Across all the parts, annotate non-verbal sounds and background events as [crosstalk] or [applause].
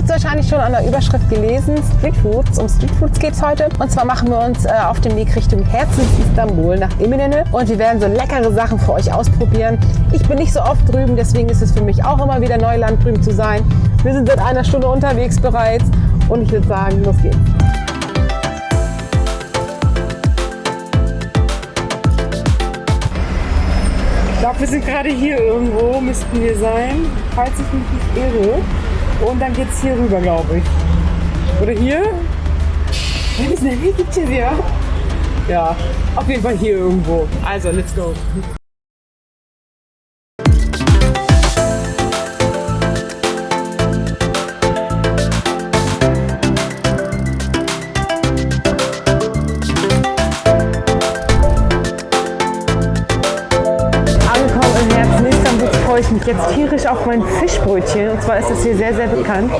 habt es wahrscheinlich schon an der Überschrift gelesen, Streetfoods. Um Streetfoods geht es heute. Und zwar machen wir uns äh, auf dem Weg Richtung Herzens Istanbul nach Eminönü. Und wir werden so leckere Sachen für euch ausprobieren. Ich bin nicht so oft drüben, deswegen ist es für mich auch immer wieder Neuland drüben zu sein. Wir sind seit einer Stunde unterwegs bereits und ich würde sagen, los geht's. Ich glaube, wir sind gerade hier irgendwo, müssten wir sein, falls ich mich nicht irre. Und dann geht es hier rüber, glaube ich. Oder hier? Hier ist eine ja. Ja, auf jeden Fall hier irgendwo. Also, let's go. Jetzt tierisch auf mein Fischbrötchen. Und zwar ist das hier sehr, sehr bekannt.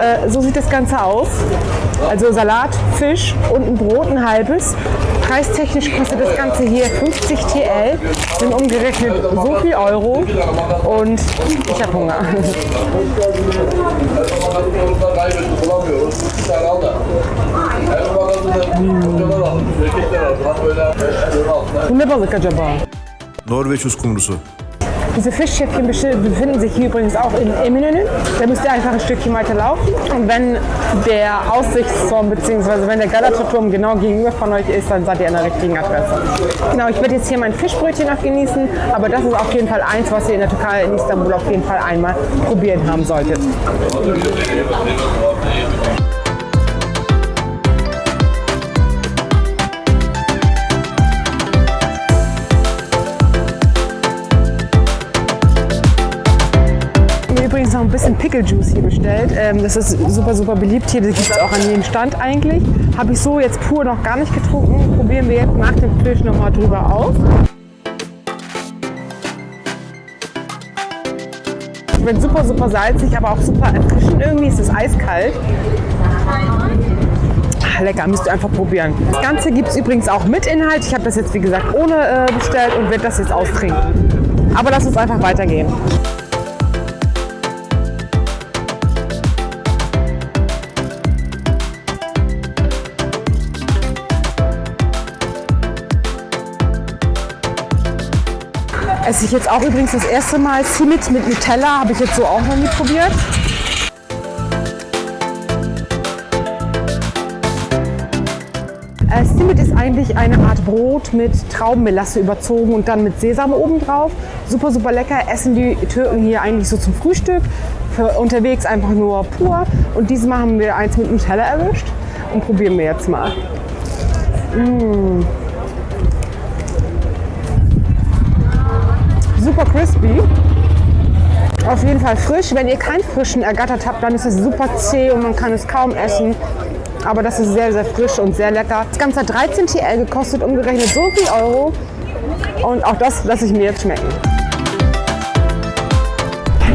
Äh, so sieht das Ganze aus. Also Salat, Fisch und ein Brot, ein halbes. Preistechnisch kostet das Ganze hier 50 TL, sind umgerechnet so viel Euro und ich habe Hunger. Bu ne balık acaba? Norveç uskumrusu. Diese Fischschäppchen befinden sich hier übrigens auch in Eminönü. Da müsst ihr einfach ein Stückchen weiter laufen. Und wenn der Aussichtsturm bzw. wenn der Galata-Turm genau gegenüber von euch ist, dann seid ihr an der richtigen Adresse. Genau, ich werde jetzt hier mein Fischbrötchen noch genießen, aber das ist auf jeden Fall eins, was ihr in der Türkei, in Istanbul auf jeden Fall einmal probieren haben solltet. Noch ein bisschen Pickle Juice hier bestellt. Ähm, das ist super, super beliebt hier. Das gibt es auch an jedem Stand eigentlich. Habe ich so jetzt pur noch gar nicht getrunken. Probieren wir jetzt nach dem Fisch nochmal drüber aus. Schmeckt super, super salzig, aber auch super erfrischend. Irgendwie ist es eiskalt. Ah, lecker, müsst ihr einfach probieren. Das Ganze gibt es übrigens auch mit Inhalt. Ich habe das jetzt, wie gesagt, ohne äh, bestellt und werde das jetzt austrinken. Aber lass uns einfach weitergehen. Esse ich jetzt auch übrigens das erste Mal. Simit mit Nutella habe ich jetzt so auch noch nie probiert. Äh, Simit ist eigentlich eine Art Brot mit Traubenmelasse überzogen und dann mit Sesam oben drauf. Super, super lecker. Essen die Türken hier eigentlich so zum Frühstück. Für unterwegs einfach nur pur. Und diesmal haben wir eins mit Nutella erwischt und probieren wir jetzt mal. Mmh. Super crispy. Auf jeden Fall frisch. Wenn ihr keinen frischen ergattert habt, dann ist es super zäh und man kann es kaum essen. Aber das ist sehr, sehr frisch und sehr lecker. Das Ganze hat 13 TL gekostet, umgerechnet so viel Euro. Und auch das lasse ich mir jetzt schmecken.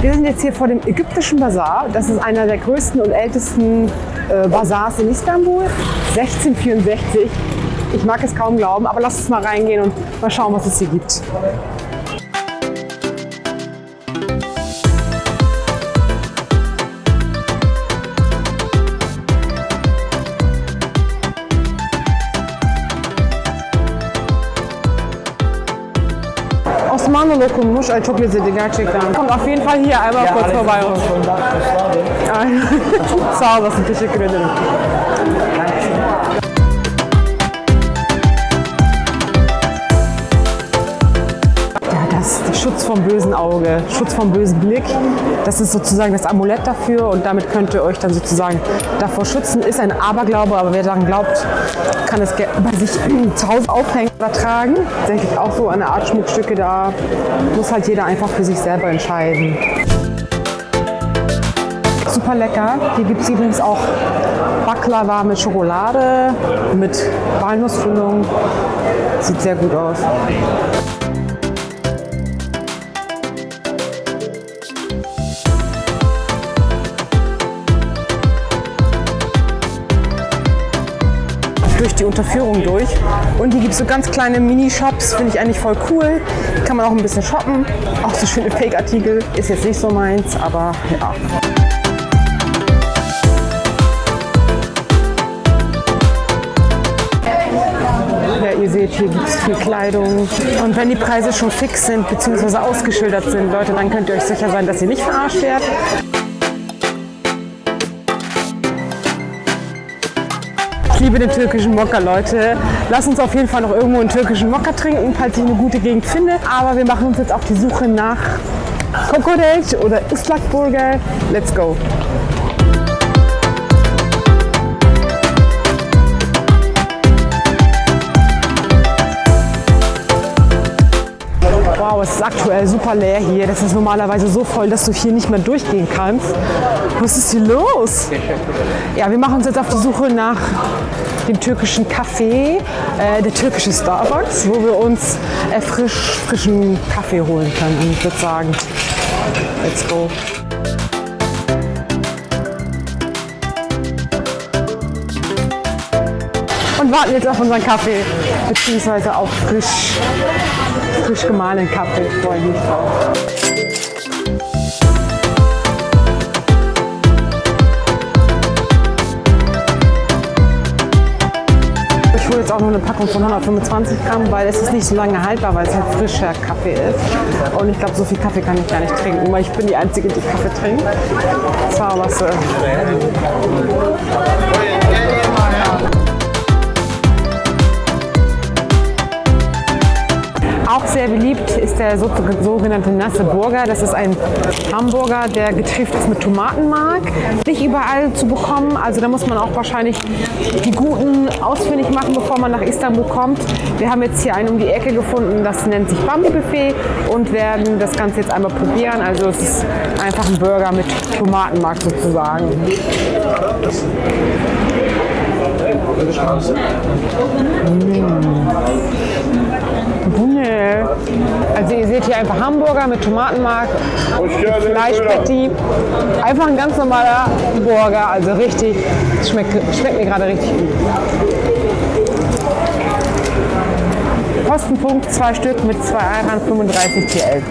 Wir sind jetzt hier vor dem ägyptischen Bazar. Das ist einer der größten und ältesten äh, Bazars in Istanbul. 1664. Ich mag es kaum glauben, aber lasst uns mal reingehen und mal schauen, was es hier gibt. Osmanlı lokummuş. Ay çok lezzetli gerçekten. Kommt auf jeden Fall hier einmal kurz vorbei. Sağ olasın. Teşekkür ederim. Schutz vom bösen Auge, Schutz vom bösen Blick. Das ist sozusagen das Amulett dafür und damit könnt ihr euch dann sozusagen davor schützen. Ist ein Aberglaube, aber wer daran glaubt, kann es bei sich [clears throat] zu Hause aufhängen oder tragen. Tatsächlich auch so eine Art Schmuckstücke, da muss halt jeder einfach für sich selber entscheiden. Super lecker. Hier gibt es übrigens auch Baklava mit Schokolade, mit Walnussfüllung. Sieht sehr gut aus. Durch die Unterführung durch. Und hier gibt es so ganz kleine Mini-Shops, finde ich eigentlich voll cool. Kann man auch ein bisschen shoppen. Auch so schöne Fake-Artikel. Ist jetzt nicht so meins, aber ja. Ihr seht, hier gibt es viel Kleidung. Und wenn die Preise schon fix sind bzw. ausgeschildert sind, Leute, dann könnt ihr euch sicher sein, dass ihr nicht verarscht werdet. Liebe den türkischen Mokka, Leute. Lass uns auf jeden Fall noch irgendwo einen türkischen Mokka trinken, falls ich eine gute Gegend finde. Aber wir machen uns jetzt auf die Suche nach Kokoreç oder Islakburger. Let's go! Wow, es ist aktuell super leer hier. Das ist normalerweise so voll, dass du hier nicht mehr durchgehen kannst. Was ist hier los? Ja, wir machen uns jetzt auf die Suche nach dem türkischen Kaffee, äh, der türkische Starbucks, wo wir uns äh, frisch, frischen Kaffee holen können. Und ich würde sagen, let's go. Und warten jetzt auf unseren Kaffee, beziehungsweise auf frisch, frisch gemahlenen Kaffee. Freue ich mich drauf. Ich hole jetzt auch noch eine Packung von 125 Gramm, weil es ist nicht so lange haltbar, weil es halt frischer Kaffee ist. Und ich glaube, so viel Kaffee kann ich gar nicht trinken, weil ich bin die Einzige, die Kaffee trinkt. Zwar was. Äh Auch sehr beliebt ist der so- sogenannte nasse Burger. Das ist ein Hamburger, der getrifft ist mit Tomatenmark. Nicht überall zu bekommen, also da muss man auch wahrscheinlich die guten ausfindig machen, bevor man nach Istanbul kommt. Wir haben jetzt hier einen um die Ecke gefunden, das nennt sich Bambi Buffet und werden das Ganze jetzt einmal probieren. Also es ist einfach ein Burger mit Tomatenmark sozusagen. Nee. Also ihr seht hier einfach Hamburger mit Tomatenmark, Fleischpatty. Einfach ein ganz normaler Burger, also richtig, schmeckt, schmeckt mir gerade richtig gut. Kostenpunkt zwei Stück mit 2 Eiern 35 TL.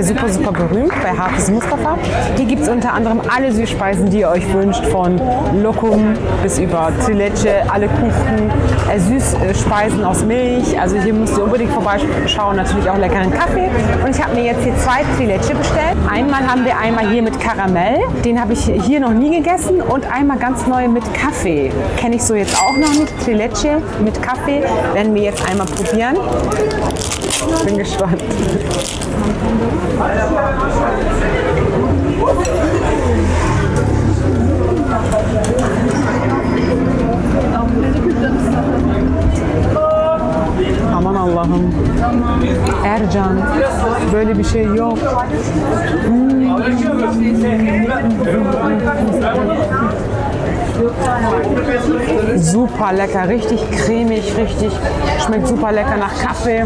Hier super, super berühmt bei Hafiz Mustafa. Hier gibt es unter anderem alle Süßspeisen, die ihr euch wünscht, von Lokum bis über Trileçe, alle Kuchen, äh, Süßspeisen aus Milch. Also hier müsst ihr unbedingt vorbeischauen, natürlich auch leckeren Kaffee. Und ich habe mir jetzt hier zwei Trileçe bestellt. Einmal haben wir einmal hier mit Karamell, den habe ich hier noch nie gegessen und einmal ganz neu mit Kaffee. Kenne ich so jetzt auch noch nicht. Trileçe mit Kaffee werden wir jetzt einmal probieren. Bin gespannt. Böyle bir şey yok. Super lecker, richtig cremig, richtig, schmeckt super lecker nach Kaffee.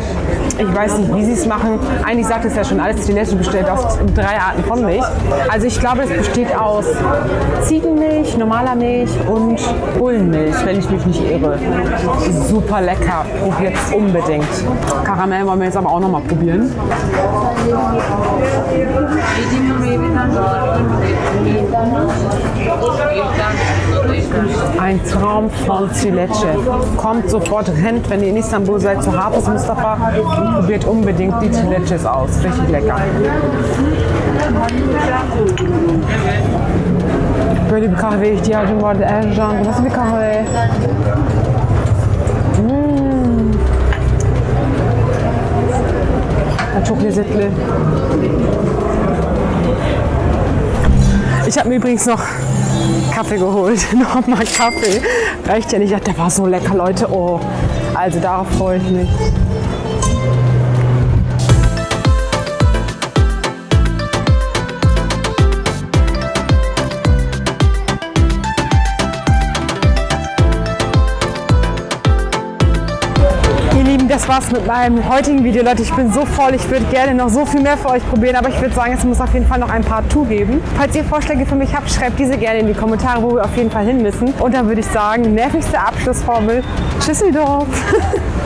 Ich weiß nicht, wie sie es machen. Eigentlich sagt es ja schon alles, die Nestle bestellt aus drei Arten von Milch. Also ich glaube, es besteht aus Ziegenmilch, normaler Milch und Bullenmilch, wenn ich mich nicht irre. Super lecker, probiert unbedingt. Karamell wollen wir jetzt aber auch noch mal probieren. Ein Traum von Zilece. Kommt sofort, rennt, wenn ihr in Istanbul seid, zu Hafiz Mustafa probiert unbedingt die Zileces aus. Richtig lecker. Böyle bir kahveye ihtiyacım vardı Ercan. Bu nasıl bir kahve? Hmm. Çok lezzetli. Ich habe mir übrigens noch Kaffee geholt. [laughs] Nochmal Kaffee. Reicht ja nicht. Der war so lecker, Leute. Oh, also darauf freue ich mich. Das war's mit meinem heutigen Video, Leute. Ich bin so voll, ich würde gerne noch so viel mehr für euch probieren, aber ich würde sagen, es muss auf jeden Fall noch ein Part 2 geben. Falls ihr Vorschläge für mich habt, schreibt diese gerne in die Kommentare, wo wir auf jeden Fall hin müssen. Und dann würde ich sagen, nervigste Abschlussformel, Tschüsseldorf. [laughs]